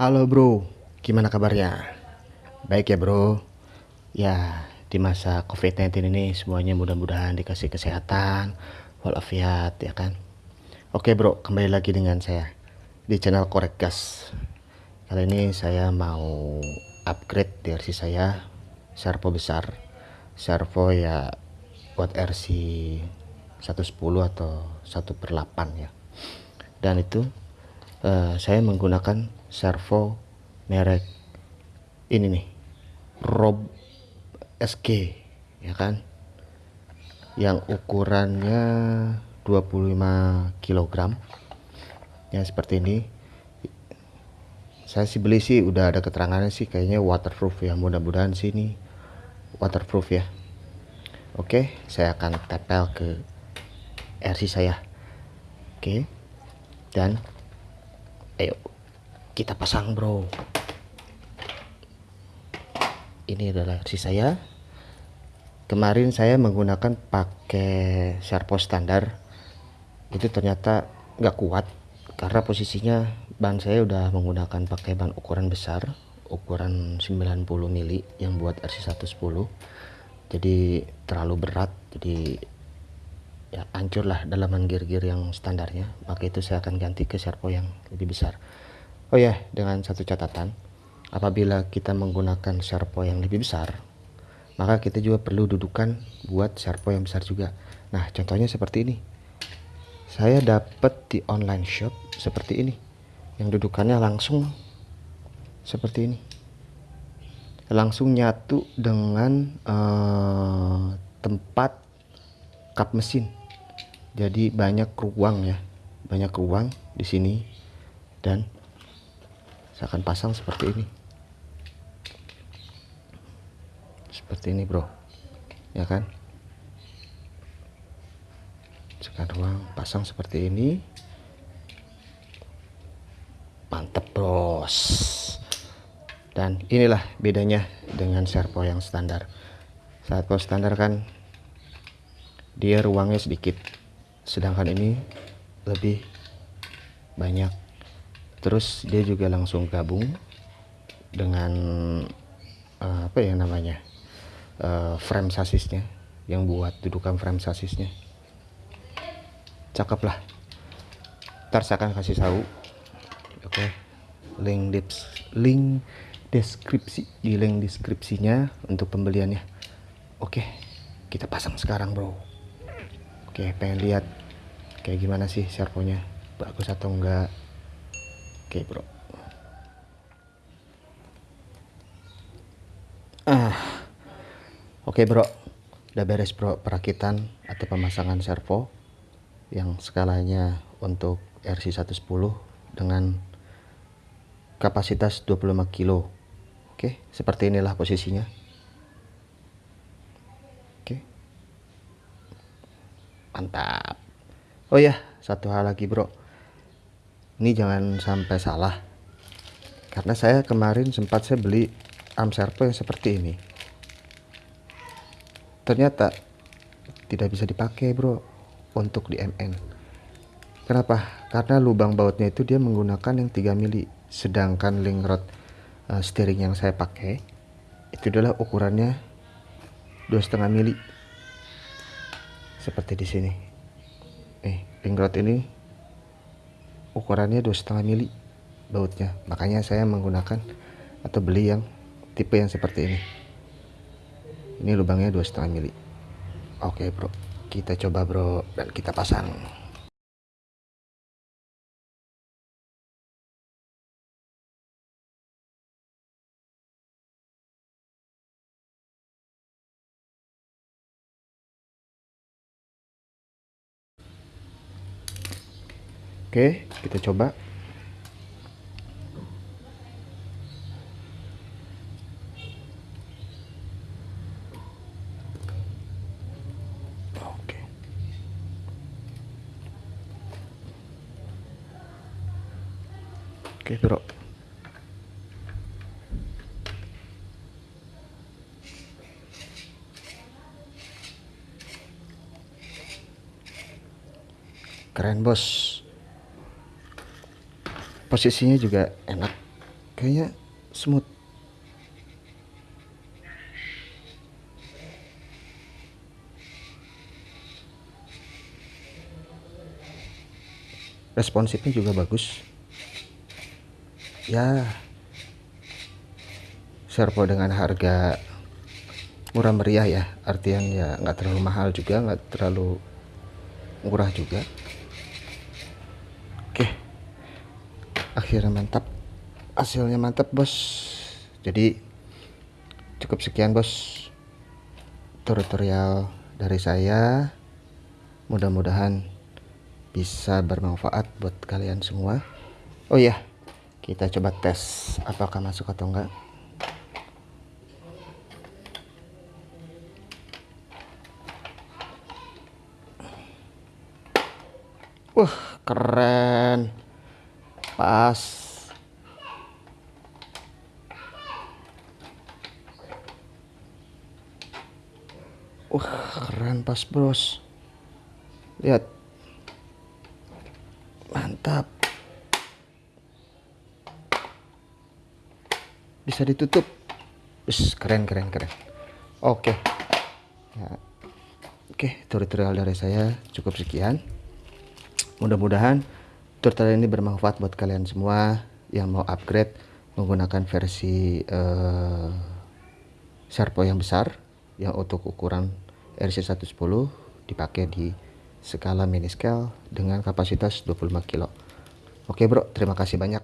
Halo bro, gimana kabarnya? Baik ya bro. Ya, di masa COVID-19 ini semuanya mudah-mudahan dikasih kesehatan, walafiat ya kan. Oke bro, kembali lagi dengan saya di channel Korek Gas. Kali ini saya mau upgrade DRC saya servo besar. Servo ya buat RC 110 atau 1 per 8 ya. Dan itu uh, saya menggunakan servo merek ini nih Rob SG ya kan? Yang ukurannya 25 kg ya seperti ini saya sih beli sih udah ada keterangannya sih kayaknya waterproof ya mudah-mudahan sini waterproof ya. Oke saya akan tempel ke RC saya. Oke dan ayo kita pasang bro. Ini adalah si saya. Kemarin saya menggunakan pakai servo standar. Itu ternyata nggak kuat karena posisinya ban saya udah menggunakan pakai ban ukuran besar ukuran 90 mili yang buat RC110 jadi terlalu berat jadi ya hancurlah dalaman gear-gear yang standarnya maka itu saya akan ganti ke servo yang lebih besar Oh ya, dengan satu catatan, apabila kita menggunakan servo yang lebih besar, maka kita juga perlu dudukan buat servo yang besar juga. Nah, contohnya seperti ini. Saya dapat di online shop seperti ini. Yang dudukannya langsung seperti ini. Langsung nyatu dengan uh, tempat kap mesin. Jadi banyak ruang ya. Banyak ruang di sini. Dan saya akan pasang seperti ini. Seperti ini bro. Ya kan? Sekarang pasang seperti ini. Mantap bros. Dan inilah bedanya dengan servo yang standar. Servo standar kan dia ruangnya sedikit sedangkan ini lebih banyak terus dia juga langsung gabung dengan uh, apa ya namanya uh, frame sasisnya yang buat dudukan frame sasisnya cakep lah ntar saya akan kasih tahu oke okay. link dips link deskripsi di link deskripsinya untuk pembeliannya oke okay. kita pasang sekarang bro oke okay, pengen lihat kayak gimana sih servonya bagus atau enggak Oke bro. Ah, oke bro, udah beres bro perakitan atau pemasangan servo yang skalanya untuk RC110 dengan kapasitas 25 kilo. Oke, seperti inilah posisinya. Oke. Mantap. Oh ya, satu hal lagi, Bro. Ini jangan sampai salah. Karena saya kemarin sempat saya beli arm servo yang seperti ini. Ternyata tidak bisa dipakai bro untuk di MN kenapa? Karena lubang bautnya itu dia menggunakan yang 3 mili sedangkan link rod uh, steering yang saya pakai itu adalah ukurannya 2,5 mili. Seperti di sini link rod ini ukurannya dua setengah mili bautnya. Makanya saya menggunakan atau beli yang tipe yang seperti ini. Ini lubangnya dua setengah mili. Oke bro. Kita coba bro dan kita pasang Oke, kita coba. Oke. Bro. Keren, Bos posisinya juga enak. Kayaknya smooth. Responsifnya juga bagus. Ya servo dengan harga murah meriah ya. Artian ya nggak terlalu mahal juga nggak terlalu murah juga akhirnya mantap. Hasilnya mantap bos. Jadi cukup sekian bos. Tutorial dari saya. Mudah-mudahan bisa bermanfaat buat kalian semua. Oh iya kita coba tes apakah masuk atau enggak. Wah keren pas. Wah keren pas bros. Lihat. Mantap. Bisa ditutup. Ush, keren keren keren. Oke. Ya. oke tutorial dari saya cukup sekian. Mudah-mudahan tutorial ini bermanfaat buat kalian semua yang mau upgrade menggunakan versi uh, Sharpo yang besar yang untuk ukuran RC110 dipakai di skala mini scale dengan kapasitas 25 kilo. Oke bro. Terima kasih banyak